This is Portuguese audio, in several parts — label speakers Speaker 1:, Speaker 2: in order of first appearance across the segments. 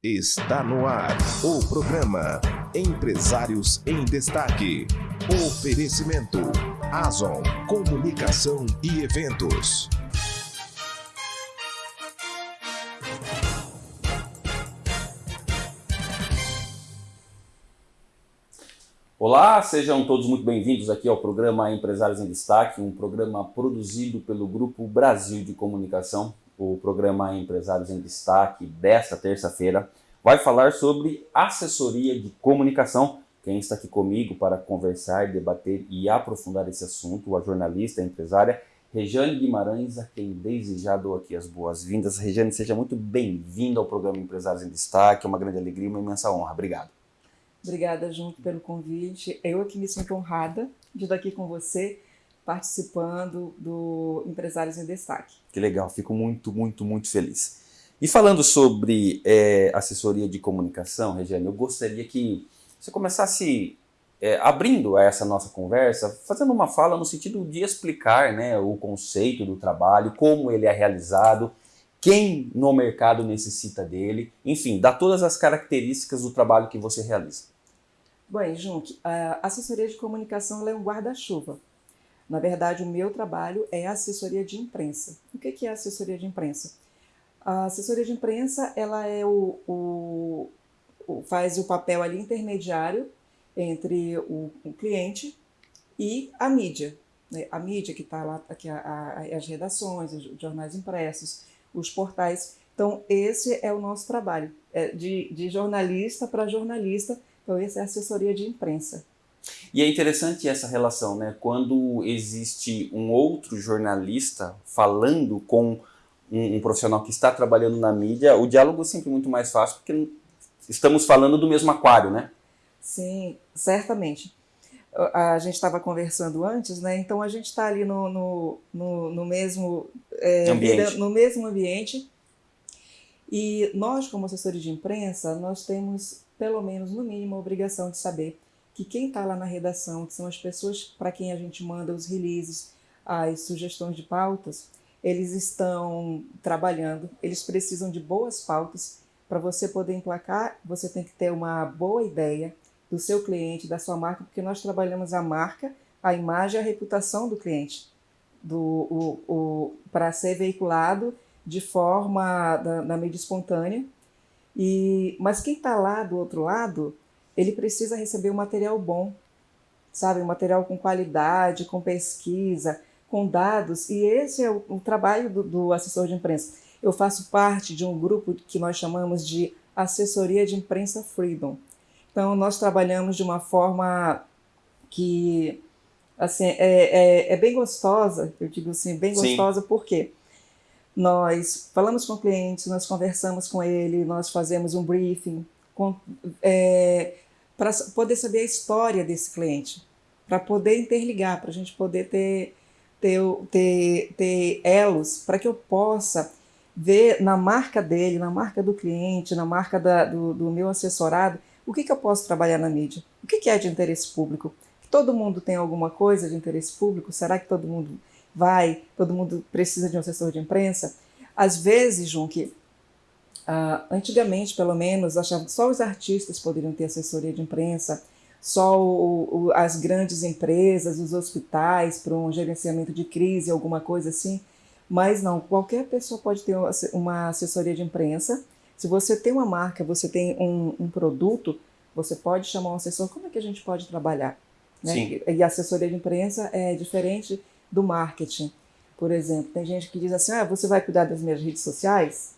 Speaker 1: Está no ar o programa Empresários em Destaque. Oferecimento Azon Comunicação e Eventos.
Speaker 2: Olá, sejam todos muito bem-vindos aqui ao programa Empresários em Destaque, um programa produzido pelo Grupo Brasil de Comunicação. O programa Empresários em Destaque desta terça-feira vai falar sobre assessoria de comunicação. Quem está aqui comigo para conversar, debater e aprofundar esse assunto, a jornalista, a empresária Rejane Guimarães, a quem desde já dou aqui as boas-vindas. Rejane, seja muito bem-vinda ao programa Empresários em Destaque, é uma grande alegria, uma imensa honra. Obrigado.
Speaker 3: Obrigada, Junto, pelo convite. Eu aqui me sinto honrada de estar aqui com você, participando do Empresários em Destaque.
Speaker 2: Que legal, fico muito, muito, muito feliz. E falando sobre é, assessoria de comunicação, Regiane, eu gostaria que você começasse é, abrindo essa nossa conversa, fazendo uma fala no sentido de explicar né, o conceito do trabalho, como ele é realizado, quem no mercado necessita dele, enfim, dá todas as características do trabalho que você realiza.
Speaker 3: Bem, Junk, a assessoria de comunicação é um guarda-chuva. Na verdade, o meu trabalho é assessoria de imprensa. O que é assessoria de imprensa? A assessoria de imprensa ela é o, o, o faz o papel ali intermediário entre o, o cliente e a mídia. Né? A mídia que está lá, a, a, as redações, os jornais impressos, os portais. Então, esse é o nosso trabalho, é de, de jornalista para jornalista. Então, essa é a assessoria de imprensa.
Speaker 2: E é interessante essa relação, né? Quando existe um outro jornalista falando com um, um, profissional que está trabalhando na mídia, o diálogo é sempre muito mais fácil, porque estamos falando do mesmo aquário, né?
Speaker 3: Sim, certamente. A gente estava conversando antes, né? Então a gente está ali no, no, no, no mesmo
Speaker 2: é, ambiente.
Speaker 3: no mesmo ambiente. E nós, como assessores de imprensa, nós temos, pelo menos, no mínimo, a obrigação de saber que quem está lá na redação, que são as pessoas para quem a gente manda os releases, as sugestões de pautas, eles estão trabalhando, eles precisam de boas pautas. Para você poder emplacar, você tem que ter uma boa ideia do seu cliente, da sua marca, porque nós trabalhamos a marca, a imagem e a reputação do cliente do, para ser veiculado de forma da, na mídia espontânea. E, mas quem está lá do outro lado, ele precisa receber um material bom, sabe? Um material com qualidade, com pesquisa, com dados. E esse é o, o trabalho do, do assessor de imprensa. Eu faço parte de um grupo que nós chamamos de Assessoria de Imprensa Freedom. Então, nós trabalhamos de uma forma que assim, é, é, é, bem gostosa, eu digo assim, bem gostosa, Sim. porque nós falamos com o cliente, nós conversamos com ele, nós fazemos um briefing é, para poder saber a história desse cliente, para poder interligar, para a gente poder ter, ter, ter, ter elos, para que eu possa ver na marca dele, na marca do cliente, na marca da, do, do meu assessorado, o que, que eu posso trabalhar na mídia, o que, que é de interesse público, Todo mundo tem alguma coisa de interesse público? Será que todo mundo vai? Todo mundo precisa de um assessor de imprensa? Às vezes, Junque, uh, antigamente, pelo menos, achavam que só os artistas poderiam ter assessoria de imprensa, só o, o, as grandes empresas, os hospitais, para um gerenciamento de crise, alguma coisa assim. Mas não, qualquer pessoa pode ter uma assessoria de imprensa. Se você tem uma marca, você tem um, um produto, você pode chamar um assessor. Como é que a gente pode trabalhar? Né? E a assessoria de imprensa é diferente do marketing. Por exemplo, tem gente que diz assim: ah, você vai cuidar das minhas redes sociais?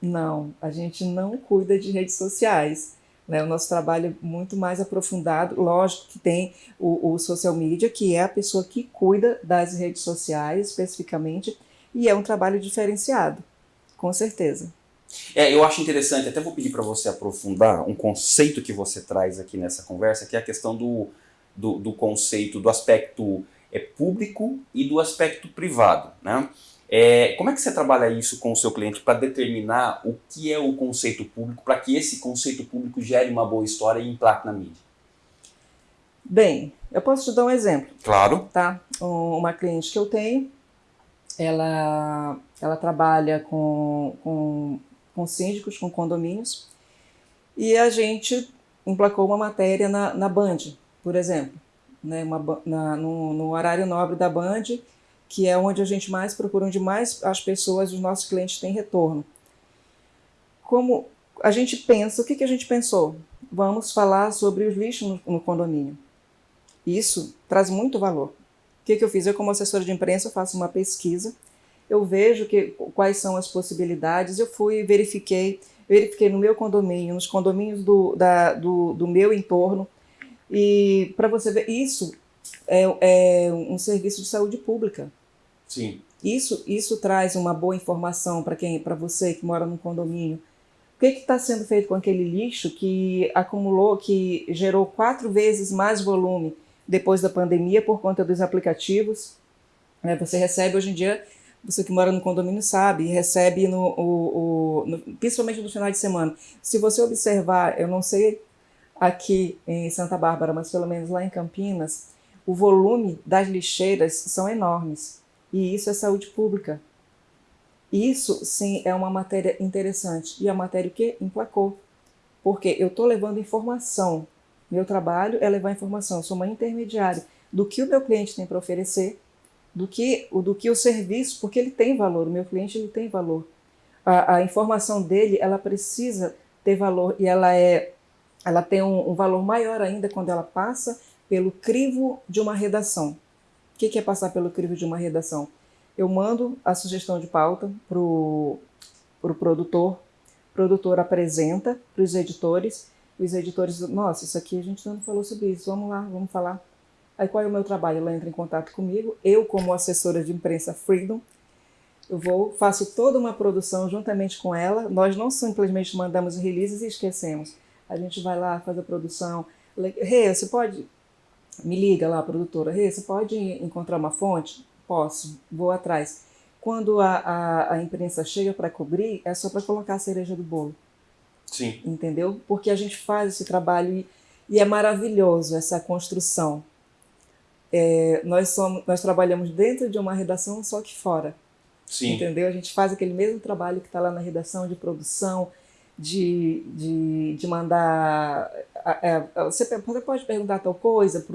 Speaker 3: Não, a gente não cuida de redes sociais. Né? O nosso trabalho é muito mais aprofundado. Lógico que tem o, o social media, que é a pessoa que cuida das redes sociais especificamente, e é um trabalho diferenciado, com certeza.
Speaker 2: É, eu acho interessante, até vou pedir para você aprofundar um conceito que você traz aqui nessa conversa, que é a questão do, do, do conceito do aspecto é, público e do aspecto privado. Né? É, como é que você trabalha isso com o seu cliente para determinar o que é o conceito público, para que esse conceito público gere uma boa história e implaque na mídia?
Speaker 3: Bem, eu posso te dar um exemplo.
Speaker 2: Claro.
Speaker 3: Tá? Uma cliente que eu tenho, ela, ela trabalha com, com, com síndicos, com condomínios, E a gente emplacou uma matéria na, na Band, por exemplo, né, uma, na, no, no horário nobre da Band, que é onde a gente mais procura, onde mais as pessoas, os nossos clientes têm retorno. Como a gente pensa, o que, que a gente pensou? Vamos falar sobre os lixos no, no condomínio. Isso traz muito valor. O que, que eu fiz? Eu, como assessora de imprensa, faço uma pesquisa, eu vejo que, quais são as possibilidades, eu fui verifiquei, verifiquei no meu condomínio, nos condomínios do, da, do, do meu entorno, e para você ver, isso é, é um serviço de saúde pública.
Speaker 2: Sim.
Speaker 3: Isso, isso traz uma boa informação para quem, para você que mora num condomínio. O que está sendo feito com aquele lixo que acumulou, que gerou quatro vezes mais volume depois da pandemia por conta dos aplicativos? É, você recebe hoje em dia, você que mora no condomínio sabe, recebe no, o, o, no, principalmente no final de semana. Se você observar, eu não sei aqui em Santa Bárbara, mas pelo menos lá em Campinas, o volume das lixeiras são enormes. E isso é saúde pública. Isso, sim, é uma matéria interessante. E a matéria o quê? Emplacou. Porque eu estou levando informação. Meu trabalho é levar informação. Eu sou uma intermediária do que o meu cliente tem para oferecer, do que, do que o serviço, porque ele tem valor. O meu cliente ele tem valor. A, a informação dele, ela precisa ter valor e ela é ela tem um, um, valor maior ainda quando ela passa pelo crivo de uma redação. O que, é passar pelo crivo de uma redação? Eu mando a sugestão de pauta para o pro produtor, o produtor apresenta para os editores, os editores nossa, isso aqui a gente não falou sobre isso, vamos lá, vamos falar. Aí qual é o meu trabalho? Ela entra em contato comigo, eu como assessora de imprensa Freedom, eu vou, faço toda uma produção juntamente com ela, nós não simplesmente mandamos releases e esquecemos. A gente vai lá, faz a produção. Rê, hey, você pode... Me liga lá, produtora. Hey, você pode encontrar uma fonte? Posso, vou atrás. Quando a, a, a imprensa chega para cobrir, é só para colocar a cereja do bolo.
Speaker 2: Sim.
Speaker 3: Entendeu? Porque a gente faz esse trabalho e, e é maravilhoso essa construção. É, nós, somos, nós trabalhamos dentro de uma redação, só que fora.
Speaker 2: Sim.
Speaker 3: Entendeu? A gente faz aquele mesmo trabalho que está lá na redação de produção, de, de, de mandar. É, você, pode perguntar tal coisa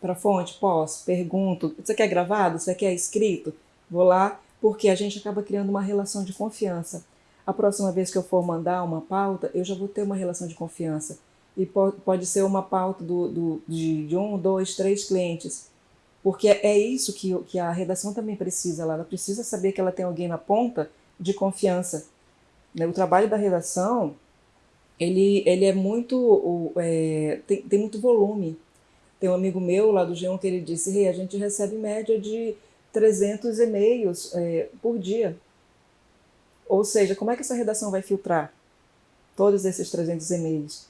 Speaker 3: para a fonte? Posso, pergunto. Você quer gravado? Você quer escrito? Vou lá, porque a gente acaba criando uma relação de confiança. A próxima vez que eu for mandar uma pauta, eu já vou ter uma relação de confiança. E pode, pode ser uma pauta do, do, de, de um, dois, três clientes. Porque é isso que, que a redação também precisa. Ela precisa saber que ela tem alguém na ponta de confiança. O trabalho da redação, ele, ele é muito, é, tem, tem muito volume. Tem um amigo meu lá do G1 que ele disse, hey, a gente recebe média de 300 e-mails é, por dia. Ou seja, como é que essa redação vai filtrar todos esses 300 e-mails?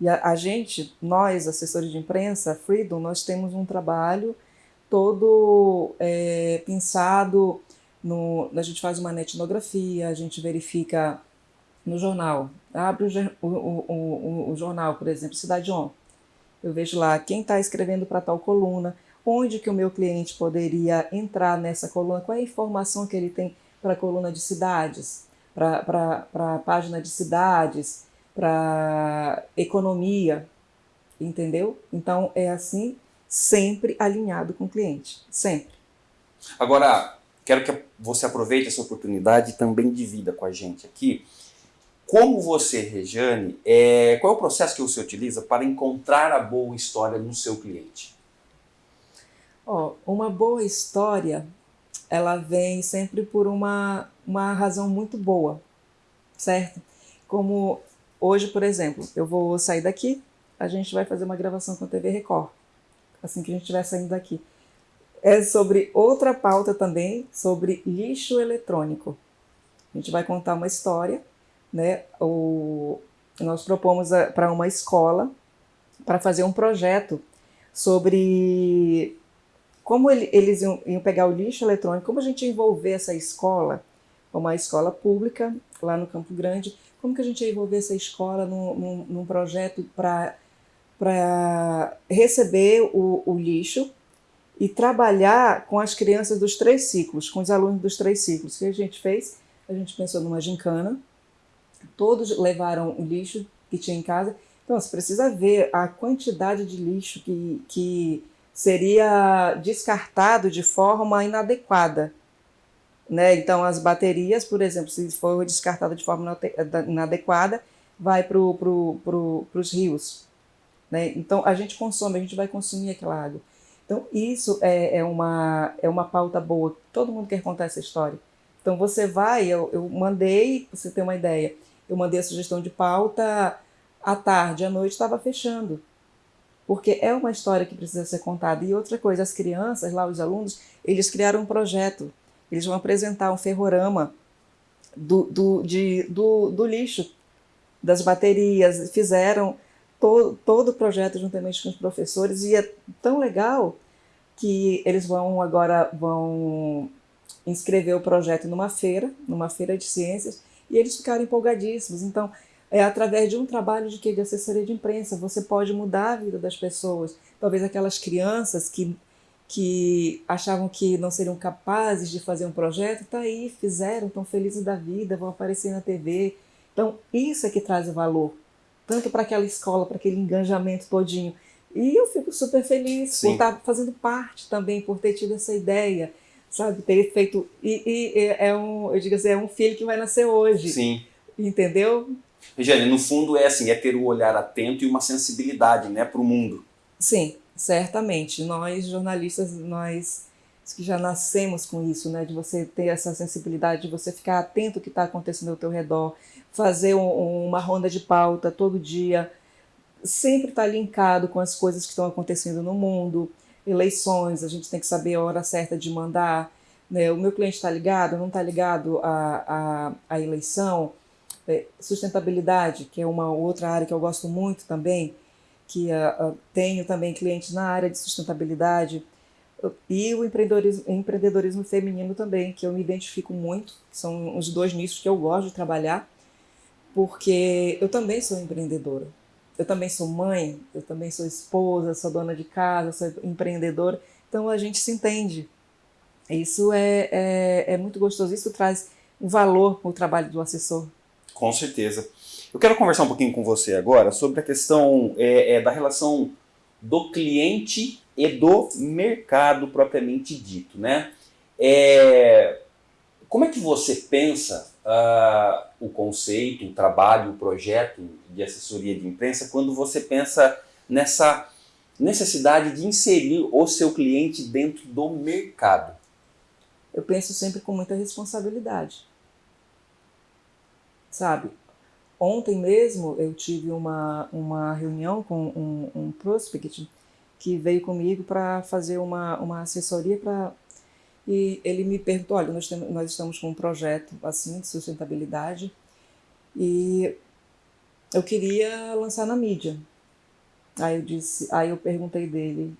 Speaker 3: E a, a, gente, nós, assessores de imprensa, Freedom, nós temos um trabalho todo é, pensado, no, a gente faz uma etnografia, a gente verifica no jornal, abre o, o, o, o jornal, por exemplo, Cidade On, eu vejo lá quem está escrevendo para tal coluna, onde que o meu cliente poderia entrar nessa coluna, qual é a informação que ele tem para a coluna de cidades, para a página de cidades, para economia, entendeu? Então é assim, sempre alinhado com o cliente, sempre.
Speaker 2: Agora, quero que você aproveite essa oportunidade também divida com a gente aqui como você, Rejane, é, qual é o processo que você utiliza para encontrar a boa história no seu cliente?
Speaker 3: Oh, uma boa história, ela vem sempre por uma, uma razão muito boa, certo? Como hoje, por exemplo, eu vou sair daqui, a gente vai fazer uma gravação com a TV Record, assim que a gente estiver saindo daqui. É sobre outra pauta também, sobre lixo eletrônico. A gente vai contar uma história né, o, nós propomos para uma escola para fazer um projeto sobre como ele, eles iam, iam, pegar o lixo eletrônico, como a gente envolver essa escola, uma escola pública lá no Campo Grande, como que a gente ia envolver essa escola num, num, num projeto para receber o, o lixo e trabalhar com as crianças dos três ciclos, com os alunos dos três ciclos. O que a gente fez? A gente pensou numa gincana, Todos levaram o lixo que tinha em casa. Então, você precisa ver a quantidade de lixo que, que seria descartado de forma inadequada. Né? Então, as baterias, por exemplo, se for descartada de forma inadequada, vai para pro, pro, os rios. Né? Então, a gente consome, a gente vai consumir aquela água. Então, isso é, é, uma, é uma pauta boa. Todo mundo quer contar essa história. Então, você vai, eu, eu mandei, você ter uma ideia, eu mandei a sugestão de pauta à tarde, à noite estava fechando. Porque é uma história que precisa ser contada. E outra coisa, as crianças, lá os alunos, eles criaram um projeto. Eles vão apresentar um ferrorama do, do, de, do, do lixo, das baterias, fizeram to, todo o projeto juntamente com os professores e é tão legal que eles vão agora vão inscrever o projeto numa feira, numa feira de ciências, e eles ficaram empolgadíssimos. Então, é através de um trabalho de que de assessoria de imprensa, você pode mudar a vida das pessoas. Talvez aquelas crianças que que achavam que não seriam capazes de fazer um projeto, tá aí, fizeram, estão felizes da vida, vão aparecer na TV. Então, isso é que traz o valor tanto para aquela escola, para aquele engajamento todinho. E eu fico super feliz Sim. por estar fazendo parte também, por ter tido essa ideia, sabe? Ter feito. E, e, é um, eu digo assim, é um filho que vai nascer hoje.
Speaker 2: Sim.
Speaker 3: Entendeu?
Speaker 2: Regiane, no fundo é assim, é ter o um olhar atento e uma sensibilidade né, para o mundo.
Speaker 3: Sim, certamente. Nós, jornalistas, nós que já nascemos com isso, né? De você ter essa sensibilidade, de você ficar atento ao que está acontecendo ao teu redor, fazer um, uma ronda de pauta todo dia, sempre estar tá linkado com as coisas que estão acontecendo no mundo, eleições, a gente tem que saber a hora certa de mandar, né? O meu cliente está ligado, não está ligado à, à, à eleição, é, sustentabilidade, que é uma outra área que eu gosto muito também, que uh, uh, tenho também clientes na área de sustentabilidade, e o empreendedorismo, empreendedorismo feminino também, que eu me identifico muito, são os dois nichos que eu gosto de trabalhar, porque eu também sou empreendedora. Eu também sou mãe, eu também sou esposa, sou dona de casa, sou empreendedora, então a gente se entende. Isso é, é, é muito gostoso, isso traz um valor para o trabalho do assessor.
Speaker 2: Com certeza. Eu quero conversar um pouquinho com você agora sobre a questão é, é, da relação do cliente e do mercado propriamente dito, né? É, como é que você pensa uh, o conceito, o trabalho, o projeto de assessoria de imprensa quando você pensa nessa necessidade de inserir o seu cliente dentro do mercado?
Speaker 3: Eu penso sempre com muita responsabilidade. Sabe, ontem mesmo eu tive uma, uma reunião com um, um prospect que veio comigo para fazer uma, uma assessoria para e ele me perguntou, olha, nós, temos, nós estamos com um projeto assim de sustentabilidade e eu queria lançar na mídia. Aí eu disse, aí eu perguntei dele,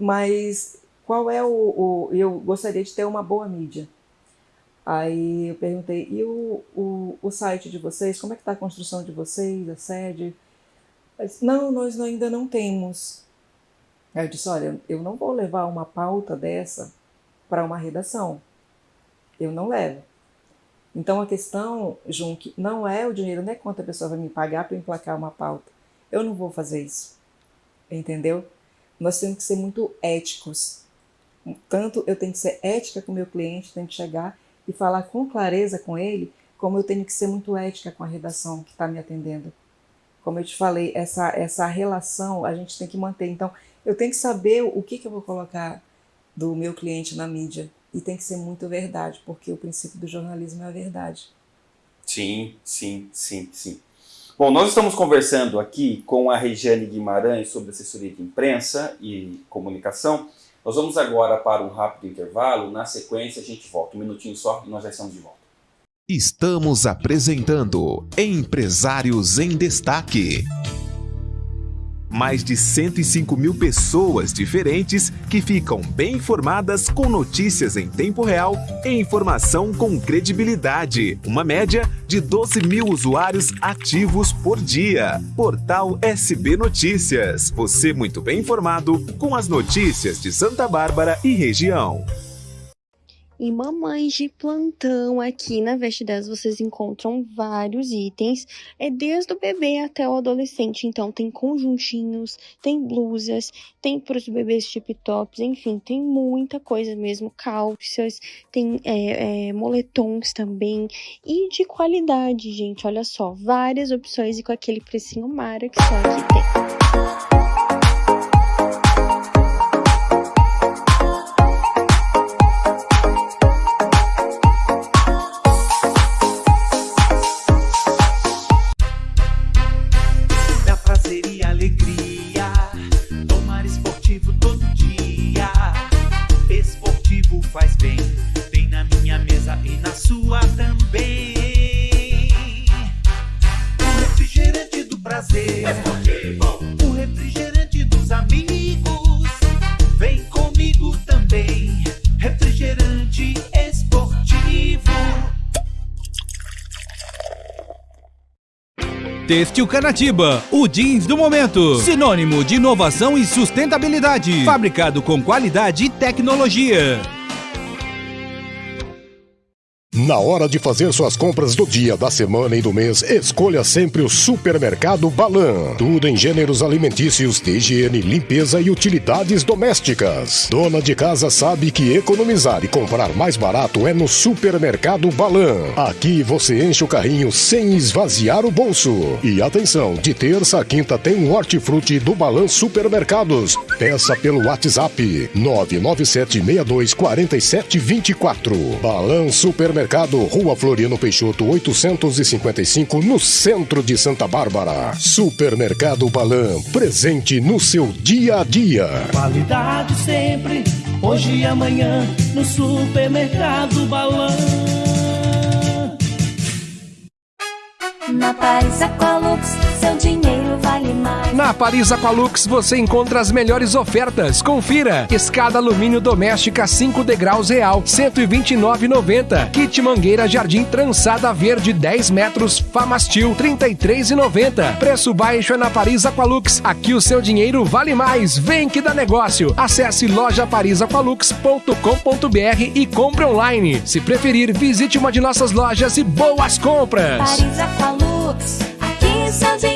Speaker 3: mas qual é o, o eu gostaria de ter uma boa mídia. Aí eu perguntei, e o, o, o site de vocês, como é que está a construção de vocês, a sede? Disse, não, nós ainda não temos. Aí eu disse, olha, eu não vou levar uma pauta dessa para uma redação. Eu não levo. Então a questão, Jun, não é o dinheiro, não é quanto a pessoa vai me pagar para emplacar uma pauta. Eu não vou fazer isso. Entendeu? Nós temos que ser muito éticos. Tanto eu tenho que ser ética com o meu cliente, tenho que chegar e falar com clareza com ele, como eu tenho que ser muito ética com a redação que está me atendendo. Como eu te falei, essa, essa relação a gente tem que manter. Então, eu tenho que saber o que, que eu vou colocar do meu cliente na mídia. E tem que ser muito verdade, porque o princípio do jornalismo é a verdade.
Speaker 2: Sim, sim, sim, sim. Bom, nós estamos conversando aqui com a Regiane Guimarães sobre assessoria de imprensa e comunicação. Nós vamos agora para um rápido intervalo. Na sequência, a gente volta. Um minutinho só e nós já estamos de volta.
Speaker 1: Estamos apresentando Empresários em Destaque mais de 105 mil pessoas diferentes que ficam bem informadas com notícias em tempo real e informação com credibilidade. Uma média de 12 mil usuários ativos por dia. Portal SB Notícias. Você muito bem informado com as notícias de Santa Bárbara e região.
Speaker 4: E mamães de plantão, aqui na Veste 10 vocês encontram vários itens, é desde o bebê até o adolescente. Então tem conjuntinhos, tem blusas, tem para os bebês tip tops, enfim, tem muita coisa mesmo, calças, tem é, é, moletons também e de qualidade, gente. Olha só, várias opções e com aquele precinho mara que só aqui tem.
Speaker 5: Têxtil Canatiba, o jeans do momento. Sinônimo de inovação e sustentabilidade. Fabricado com qualidade e tecnologia.
Speaker 6: Na hora de fazer suas compras do dia, da semana e do mês, escolha sempre o Supermercado Balan. Tudo em gêneros alimentícios, de higiene, limpeza e utilidades domésticas. Dona de casa sabe que economizar e comprar mais barato é no Supermercado Balan. Aqui você enche o carrinho sem esvaziar o bolso. E atenção, de terça a quinta tem um hortifruti do Balan Supermercados. Peça pelo WhatsApp 997624724. Balan Supermercado Mercado, Rua Floriano Peixoto, 855, no centro de Santa Bárbara. Supermercado Balan, presente no seu dia a dia.
Speaker 7: Qualidade sempre, hoje e amanhã, no Supermercado Balan.
Speaker 8: Na Paris Aqualux, seu dinheiro vale mais.
Speaker 9: Na Paris Aqualux você encontra as melhores ofertas. Confira: escada alumínio doméstica 5 degraus real, 129,90. Kit mangueira jardim trançada verde 10 metros, Famastil 33,90. Preço baixo é na Paris Aqualux. Aqui o seu dinheiro vale mais. Vem que dá negócio. Acesse lojaparisaqualux.com.br e compre online. Se preferir, visite uma de nossas lojas e boas compras.
Speaker 8: Paris Aqualux, aqui seu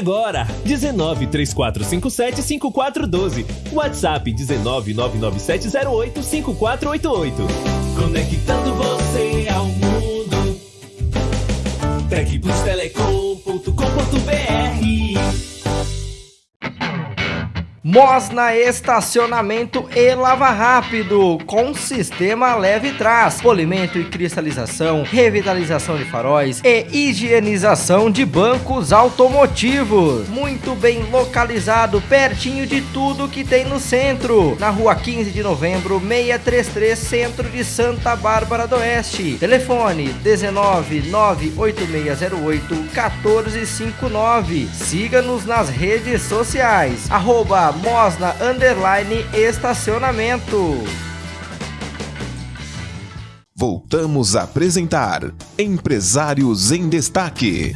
Speaker 10: agora! 19 3457 5412. WhatsApp 19 99708 5488.
Speaker 7: Conectando você ao mundo. Tecplustelecom.com.br
Speaker 11: Mosna Estacionamento e Lava Rápido, com sistema leve trás, polimento e cristalização, revitalização de faróis e higienização de bancos automotivos. Muito bem localizado, pertinho de tudo que tem no centro. Na rua 15 de novembro, 633, centro de Santa Bárbara do Oeste. Telefone 19 98608 1459. Siga-nos nas redes sociais. Arroba Mosna Underline Estacionamento.
Speaker 1: Voltamos a apresentar Empresários em Destaque.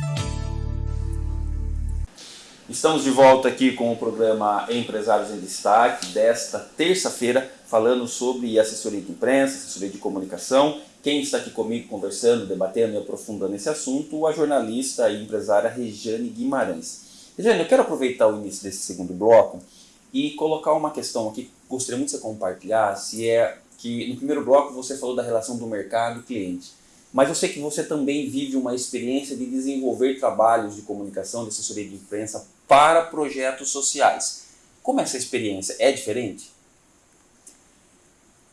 Speaker 2: Estamos de volta aqui com o programa Empresários em Destaque desta terça-feira, falando sobre assessoria de imprensa, assessoria de comunicação. Quem está aqui comigo conversando, debatendo e aprofundando esse assunto, a jornalista e empresária Regiane Guimarães. Regiane, eu quero aproveitar o início desse segundo bloco e colocar uma questão aqui gostaria muito que você compartilhasse, é que no primeiro bloco você falou da relação do mercado e cliente, mas eu sei que você também vive uma experiência de desenvolver trabalhos de comunicação, de assessoria de imprensa para projetos sociais. Como é essa experiência? É diferente?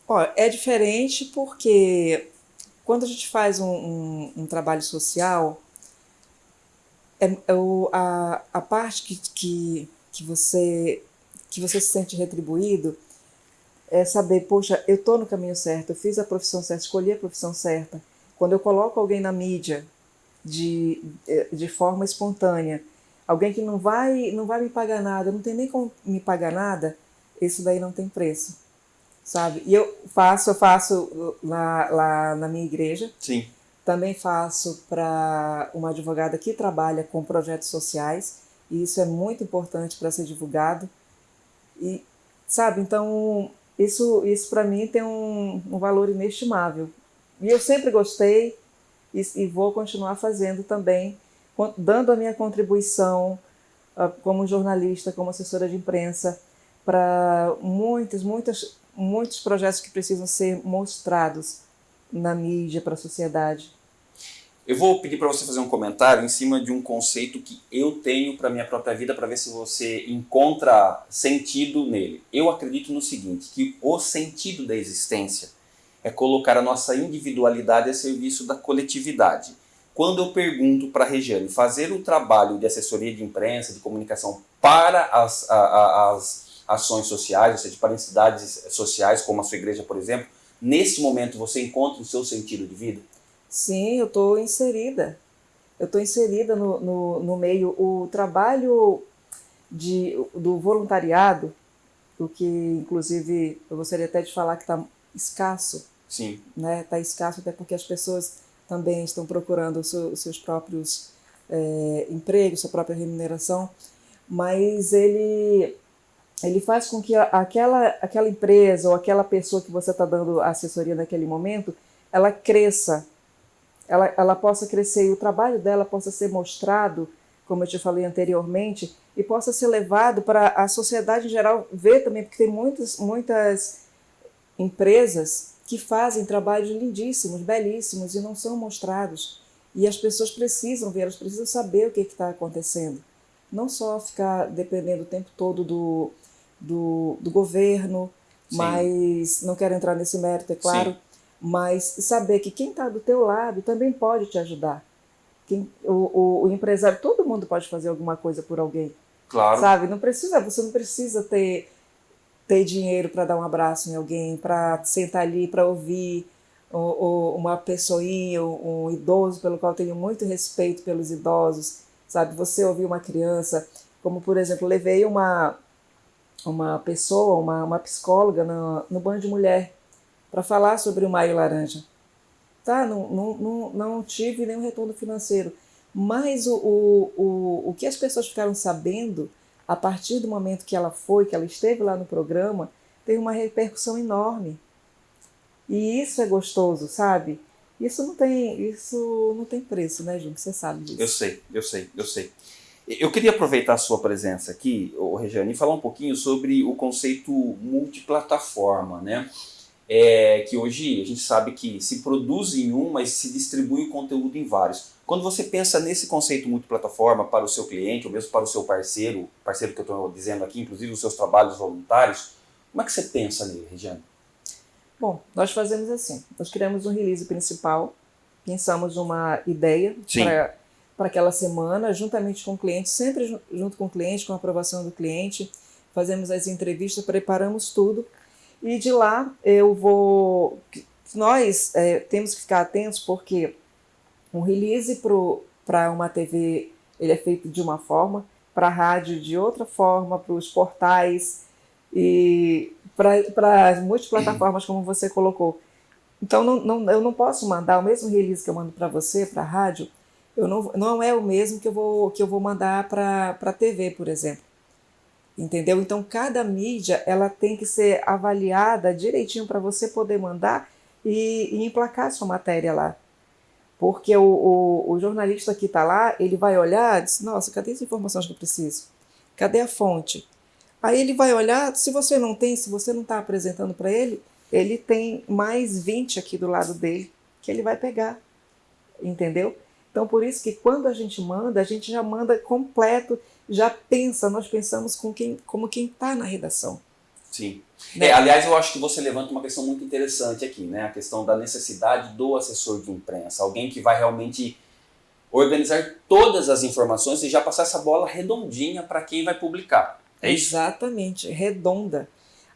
Speaker 3: Ó, é diferente porque quando a gente faz um, um, um trabalho social, é, é o, a, a parte que, que, que, você, que você se sente retribuído é saber, poxa, eu estou no caminho certo, eu fiz a profissão certa, escolhi a profissão certa. Quando eu coloco alguém na mídia de, de forma espontânea, alguém que não vai, não vai me pagar nada, não tem nem como me pagar nada, isso daí não tem preço, sabe? E eu faço, eu faço lá, lá na minha igreja.
Speaker 2: Sim.
Speaker 3: Também faço para uma advogada que trabalha com projetos sociais, e isso é muito importante para ser divulgado. E, sabe, então, isso, isso para mim tem um, um valor inestimável. E eu sempre gostei e, e vou continuar fazendo também, dando a minha contribuição uh, como jornalista, como assessora de imprensa, para muitos, muitos, muitos projetos que precisam ser mostrados na mídia para a sociedade.
Speaker 2: Eu vou pedir para você fazer um comentário em cima de um conceito que eu tenho para minha própria vida para ver se você encontra sentido nele. Eu acredito no seguinte, que o sentido da existência é colocar a nossa individualidade a serviço da coletividade. Quando eu pergunto para a Regiane fazer o trabalho de assessoria de imprensa, de comunicação para as, a, a, as ações sociais, ou seja, para entidades sociais, como a sua igreja, por exemplo, nesse momento você encontra o seu sentido de vida?
Speaker 3: Sim, eu estou inserida. Eu estou inserida no, no, no, meio. O trabalho de, do voluntariado, o que inclusive eu gostaria até de falar que está escasso.
Speaker 2: Sim.
Speaker 3: Né? Está escasso até porque as pessoas também estão procurando os seus próprios é, empregos, sua própria remuneração, mas ele ele faz com que aquela, aquela empresa ou aquela pessoa que você está dando assessoria naquele momento, ela cresça, ela, ela possa crescer e o trabalho dela possa ser mostrado, como eu te falei anteriormente, e possa ser levado para a sociedade em geral ver também, porque tem muitas, muitas empresas que fazem trabalhos lindíssimos, belíssimos e não são mostrados. E as pessoas precisam ver, elas precisam saber o que está acontecendo. Não só ficar dependendo o tempo todo do, do, do governo, Sim. mas não quero entrar nesse mérito, é claro, Sim. Mas saber que quem está do teu lado também pode te ajudar. Quem, o, o, o, empresário, todo mundo pode fazer alguma coisa por alguém.
Speaker 2: Claro.
Speaker 3: Sabe? Não precisa, você não precisa ter, ter dinheiro para dar um abraço em alguém, para sentar ali, para ouvir ou, ou uma pessoinha, um, um idoso pelo qual eu tenho muito respeito pelos idosos, sabe? Você ouvir uma criança, como por exemplo, levei uma uma pessoa, uma, uma psicóloga no, no Banho de Mulher para falar sobre o Maio Laranja. Tá? Não, não, não, não tive nenhum retorno financeiro. Mas o, o, o, o que as pessoas ficaram sabendo a partir do momento que ela foi, que ela esteve lá no programa, teve uma repercussão enorme. E isso é gostoso, sabe? Isso não tem, isso não tem preço, né, gente? Você sabe disso.
Speaker 2: Eu sei, eu sei, eu sei. Eu queria aproveitar a sua presença aqui, Regiane, e falar um pouquinho sobre o conceito multiplataforma, né? É, que hoje a gente sabe que se produz em um, mas se distribui o conteúdo em vários. Quando você pensa nesse conceito multiplataforma para o seu cliente, ou mesmo para o seu parceiro, parceiro que eu estou dizendo aqui, inclusive os seus trabalhos voluntários, como é que você pensa nele, Regiane?
Speaker 3: Bom, nós fazemos assim, nós criamos um release principal, pensamos uma ideia para para aquela semana, juntamente com o cliente, sempre junto com o cliente, com a aprovação do cliente, fazemos as entrevistas, preparamos tudo e de lá eu vou. Nós é, temos que ficar atentos porque um release para uma TV ele é feito de uma forma, para a rádio de outra forma, para os portais e para as multiplataformas, como você colocou. Então, não, não, eu não posso mandar o mesmo release que eu mando para você, para a rádio, eu não, não é o mesmo que eu vou, que eu vou mandar para a TV, por exemplo. Entendeu? Então, cada mídia ela tem que ser avaliada direitinho para você poder mandar e, e emplacar sua matéria lá. Porque o, o, o jornalista que está lá, ele vai olhar e diz, nossa, cadê as informações que eu preciso? Cadê a fonte? Aí ele vai olhar, se você não tem, se você não está apresentando para ele, ele tem mais 20 aqui do lado dele que ele vai pegar. Entendeu? Então, por isso que quando a gente manda, a gente já manda completo, já pensa, nós pensamos com quem, como quem está na redação.
Speaker 2: Sim.
Speaker 3: Né?
Speaker 2: É, aliás, eu acho que você levanta uma questão muito interessante aqui, né? A questão da necessidade do assessor de imprensa, alguém que vai realmente organizar todas as informações e já passar essa bola redondinha para quem vai publicar. É isso?
Speaker 3: Exatamente, redonda.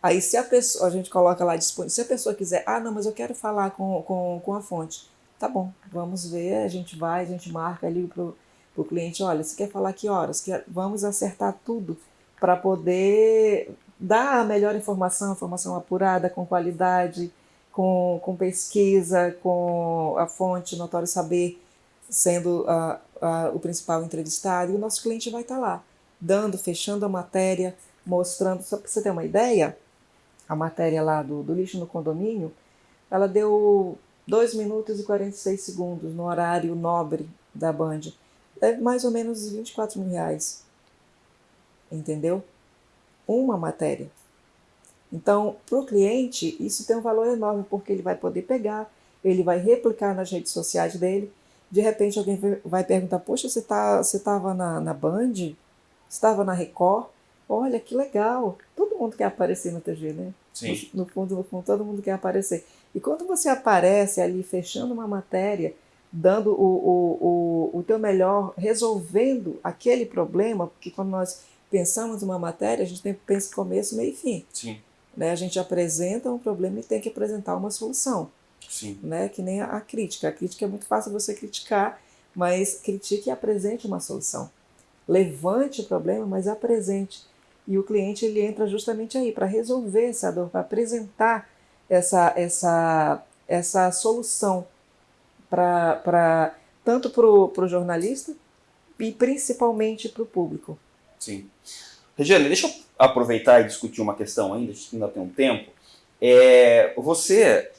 Speaker 3: Aí se a pessoa, a gente coloca lá disponível, se a pessoa quiser, ah não, mas eu quero falar com, com, com a fonte, tá bom, vamos ver, a gente vai, a gente marca ali pro, pro cliente, olha, você quer falar que horas? Quer, vamos acertar tudo para poder dar a melhor informação, informação apurada, com qualidade, com, com pesquisa, com a fonte, notório saber, sendo a, a, o principal entrevistado, e o nosso cliente vai estar lá, dando, fechando a matéria, mostrando, só para você ter uma ideia, a matéria lá do, do lixo no condomínio, ela deu 2 minutos e 46 segundos no horário nobre da Band. É mais ou menos 24 mil reais. Entendeu? Uma matéria. Então, para o cliente, isso tem um valor enorme, porque ele vai poder pegar, ele vai replicar nas redes sociais dele. De repente, alguém vai perguntar: Poxa, você tá, estava na, na Band? Você estava na Record? Olha que legal! Todo mundo quer aparecer na TV, né?
Speaker 2: Sim.
Speaker 3: No, no fundo, no fundo, todo mundo quer aparecer. E quando você aparece ali fechando uma matéria, dando o, o, o, o teu melhor, resolvendo aquele problema, porque quando nós pensamos uma matéria, a gente tem, pensa começo, meio e fim.
Speaker 2: Sim.
Speaker 3: Né? A gente apresenta um problema e tem que apresentar uma solução.
Speaker 2: Sim.
Speaker 3: Né? Que nem a, a crítica. A crítica é muito fácil você criticar, mas critique e apresente uma solução. Levante o problema, mas apresente. E o cliente ele entra justamente aí para resolver essa dor, para apresentar essa, essa, essa solução para tanto para o jornalista e principalmente para o público.
Speaker 2: Sim. Regiane, deixa eu aproveitar e discutir uma questão ainda, acho que ainda tem um tempo. É, você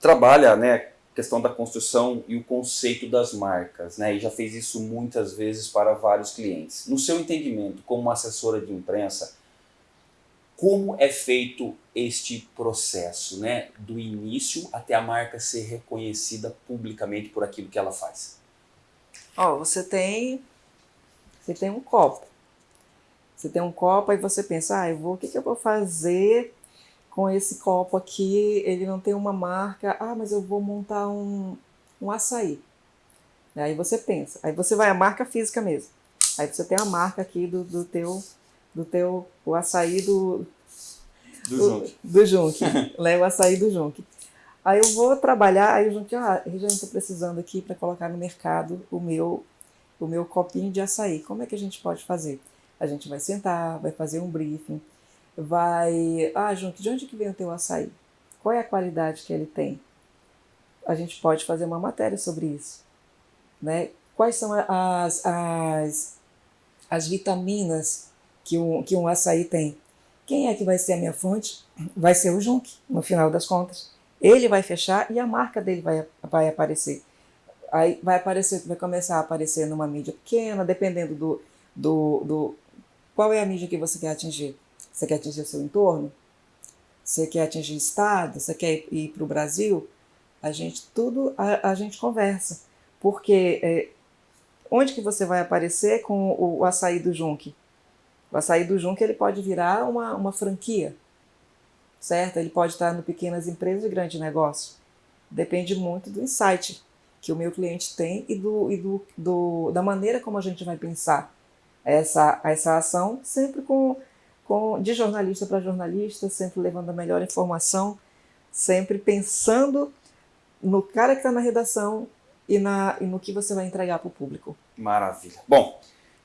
Speaker 2: trabalha, né, questão da construção e o conceito das marcas, né, e já fez isso muitas vezes para vários clientes. No seu entendimento, como assessora de imprensa, como é feito este processo, né, do início até a marca ser reconhecida publicamente por aquilo que ela faz?
Speaker 3: Ó, você tem você tem um copo. Você tem um copo e você pensa, ah, eu vou, o que, que eu vou fazer com esse copo aqui? Ele não tem uma marca. Ah, mas eu vou montar um, um açaí. Aí você pensa, aí você vai a marca física mesmo. Aí você tem a marca aqui do, do teu do teu o açaí do
Speaker 2: do Junque.
Speaker 3: Do Junque. Leva o açaí do Junque. Aí eu vou trabalhar, aí o Junque, ah, Regiane, estou precisando aqui para colocar no mercado o meu o meu copinho de açaí. Como é que a gente pode fazer? A gente vai sentar, vai fazer um briefing, vai. Ah, Junque, de onde que vem o teu açaí? Qual é a qualidade que ele tem? A gente pode fazer uma matéria sobre isso. Né? Quais são as, as, as vitaminas que um, que um açaí tem? Quem é que vai ser a minha fonte? Vai ser o Junque, no final das contas. Ele vai fechar e a marca dele vai, vai aparecer. Aí vai aparecer, vai começar a aparecer numa mídia pequena, dependendo do, do, do qual é a mídia que você quer atingir? Você quer atingir o seu entorno? Você quer atingir estado? Você quer ir para o Brasil? A gente tudo a, a gente conversa, porque é, onde que você vai aparecer com o, o açaí do Junque? O açaí do Junque ele pode virar uma, uma franquia, certo? Ele pode estar no pequenas empresas e grande negócio. Depende muito do insight que o meu cliente tem e, do, e do, do, da maneira como a gente vai pensar essa, essa ação, sempre com, com de jornalista para jornalista, sempre levando a melhor informação, sempre pensando no cara que está na redação e, na, e no que você vai entregar para o público.
Speaker 2: Maravilha. Bom,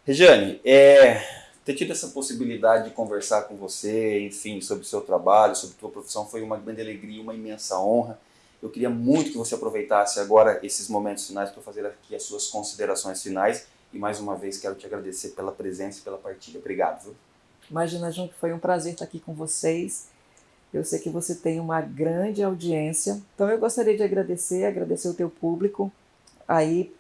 Speaker 2: Regiane, é, ter tido essa possibilidade de conversar com você, enfim, sobre o seu trabalho, sobre a sua profissão, foi uma grande alegria, uma imensa honra. Eu queria muito que você aproveitasse agora esses momentos finais para fazer aqui as suas considerações finais e mais uma vez quero te agradecer pela presença e pela partilha. Obrigado. Viu?
Speaker 3: Imagina, João, que foi um prazer estar aqui com vocês. Eu sei que você tem uma grande audiência. Então eu gostaria de agradecer, agradecer o teu público. Aí,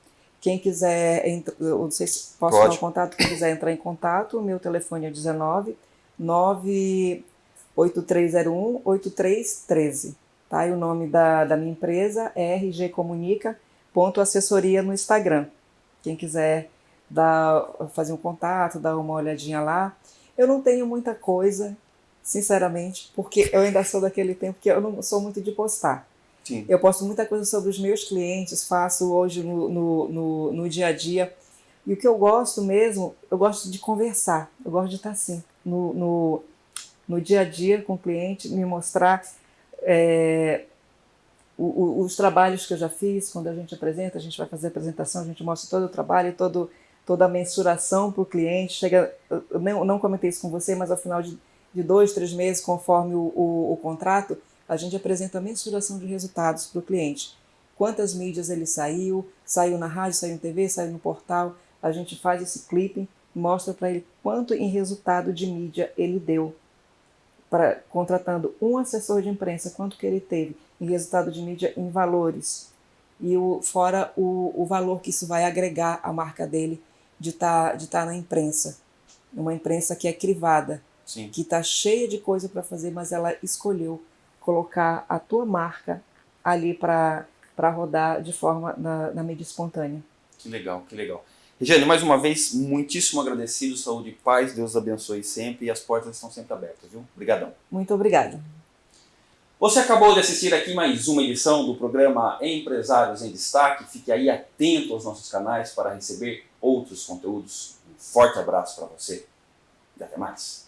Speaker 3: quem quiser, eu não sei se posso
Speaker 2: Pode.
Speaker 3: dar o contato, quem quiser entrar em contato, o meu telefone é 19 98301 8313. Tá? E o nome da, da minha empresa é RG Comunica ponto assessoria no Instagram. Quem quiser dar, fazer um contato, dar uma olhadinha lá. Eu não tenho muita coisa sinceramente, porque eu ainda sou daquele tempo que eu não sou muito de postar.
Speaker 2: Sim.
Speaker 3: Eu posto muita coisa sobre os meus clientes, faço hoje no, no, no, no dia a dia. E o que eu gosto mesmo, eu gosto de conversar, eu gosto de estar assim, no, no, no dia a dia com o cliente, me mostrar é, o, o, os trabalhos que eu já fiz, quando a gente apresenta, a gente vai fazer a apresentação, a gente mostra todo o trabalho, todo, toda a mensuração para o cliente. Chega, eu não, não comentei isso com você, mas ao final de, de dois, três meses, conforme o, o, o contrato, a gente apresenta a mensuração de resultados para o cliente. Quantas mídias ele saiu, saiu na rádio, saiu na TV, saiu no portal. A gente faz esse clipping, mostra para ele quanto em resultado de mídia ele deu. Pra, contratando um assessor de imprensa, quanto que ele teve em resultado de mídia em valores. E o, fora o, o valor que isso vai agregar à marca dele de estar tá, de tá na imprensa. Uma imprensa que é crivada,
Speaker 2: Sim.
Speaker 3: que está cheia de coisa para fazer, mas ela escolheu colocar a tua marca ali para rodar de forma na, na mídia espontânea.
Speaker 2: Que legal, que legal. Regiane, mais uma vez, muitíssimo agradecido, saúde e paz, Deus abençoe sempre e as portas estão sempre abertas, viu? Obrigadão.
Speaker 3: Muito obrigada.
Speaker 2: Você acabou de assistir aqui mais uma edição do programa Empresários em Destaque. Fique aí atento aos nossos canais para receber outros conteúdos. Um forte abraço para você e até mais.